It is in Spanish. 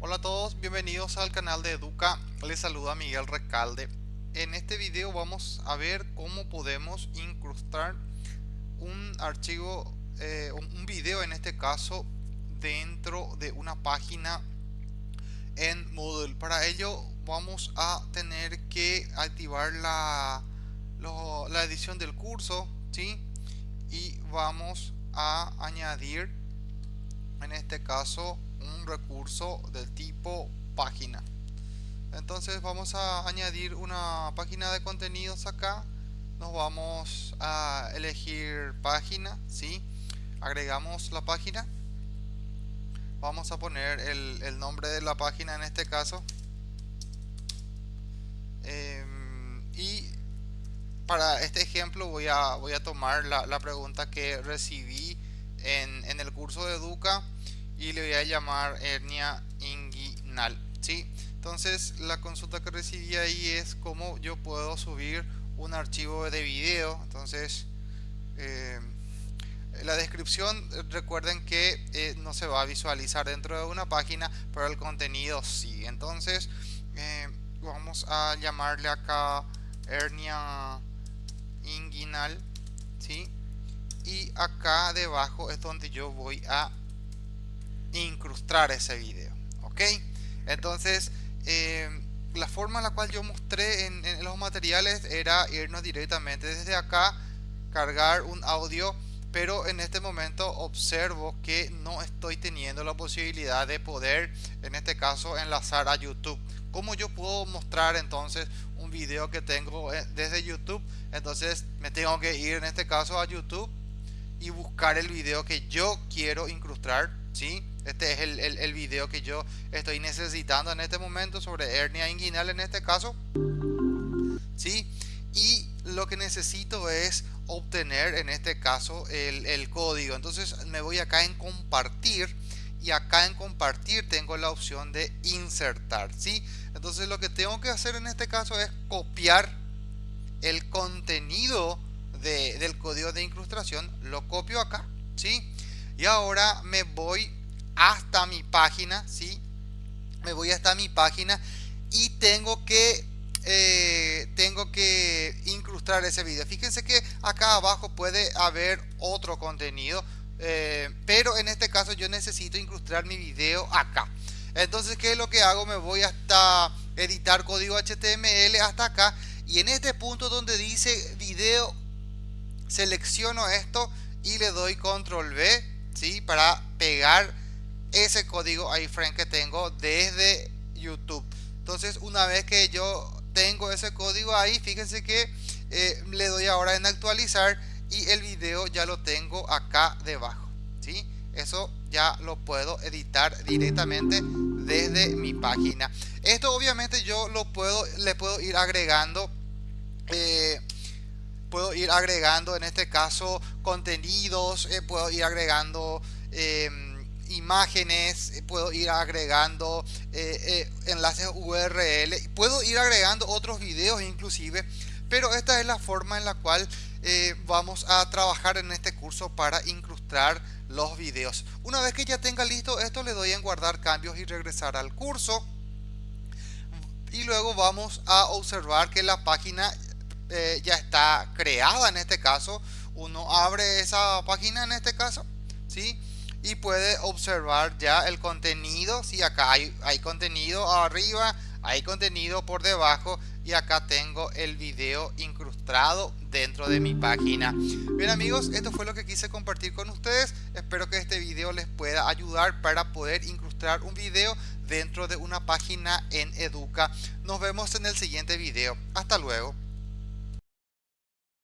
Hola a todos, bienvenidos al canal de Educa, les saluda Miguel Recalde. En este video vamos a ver cómo podemos incrustar un archivo, eh, un video en este caso, dentro de una página en Moodle. Para ello vamos a tener que activar la, la edición del curso, ¿sí? Y vamos a añadir en este caso un recurso del tipo página. Entonces vamos a añadir una página de contenidos acá. Nos vamos a elegir página ¿sí? agregamos la página. Vamos a poner el, nombre de la página en este caso. Em, y para este ejemplo voy a, voy a tomar la, la pregunta que recibí en, en el curso de Educa y le voy a llamar hernia inguinal ¿sí? entonces la consulta que recibí ahí es cómo yo puedo subir un archivo de video entonces eh, la descripción recuerden que eh, no se va a visualizar dentro de una página pero el contenido sí entonces eh, vamos a llamarle acá hernia inguinal ¿sí? y acá debajo es donde yo voy a incrustar ese video ok entonces eh, la forma en la cual yo mostré en, los materiales era irnos directamente desde acá cargar un audio pero en este momento observo que no estoy teniendo la posibilidad de poder en este caso enlazar a YouTube. Como yo puedo mostrar entonces un video que tengo eh, desde YouTube entonces me tengo que ir en este caso a YouTube y buscar el video que yo quiero incrustar ¿sí? Este es el, el, video que yo estoy necesitando en este momento sobre hernia inguinal en este caso. ¿Sí? Y lo que necesito es obtener en este caso el, el código. Entonces me voy acá en compartir y acá en compartir tengo la opción de insertar. ¿sí? Entonces lo que tengo que hacer en este caso es copiar el contenido de, del código de incrustación. Lo copio acá. ¿sí? Y ahora me voy hasta mi página, ¿sí? Me voy hasta mi página y tengo que eh, tengo que incrustar ese video. Fíjense que acá abajo puede haber otro contenido, eh, pero en este caso yo necesito incrustar mi video acá. Entonces, ¿qué es lo que hago? Me voy hasta editar código HTML hasta acá y en este punto donde dice video selecciono esto y le doy control V ¿sí? para pegar ese código iframe que tengo desde YouTube. Entonces una vez que yo tengo ese código ahí, fíjense que eh, le doy ahora en actualizar y el video ya lo tengo acá debajo. ¿sí? Eso ya lo puedo editar directamente desde mi página. Esto obviamente yo lo puedo, le puedo ir agregando. Eh, puedo ir agregando en este caso contenidos, eh, puedo ir agregando imágenes, eh, puedo ir agregando eh, eh, enlaces URL, puedo ir agregando otros videos inclusive, pero esta es la forma en la cual vamos a trabajar en este curso para incrustar los videos. Una vez que ya tenga listo esto le doy en guardar cambios y regresar al curso y luego vamos a observar que la página ya está creada en este caso uno abre esa página en este caso ¿sí? Y puede observar ya el contenido. Si acá hay, hay contenido arriba hay contenido por debajo y acá tengo el video incrustado dentro de mi página. Bien amigos esto fue lo que quise compartir con ustedes. Espero que este video les pueda ayudar para poder incrustar un video dentro de una página en educa. Nos vemos en el siguiente video. Hasta luego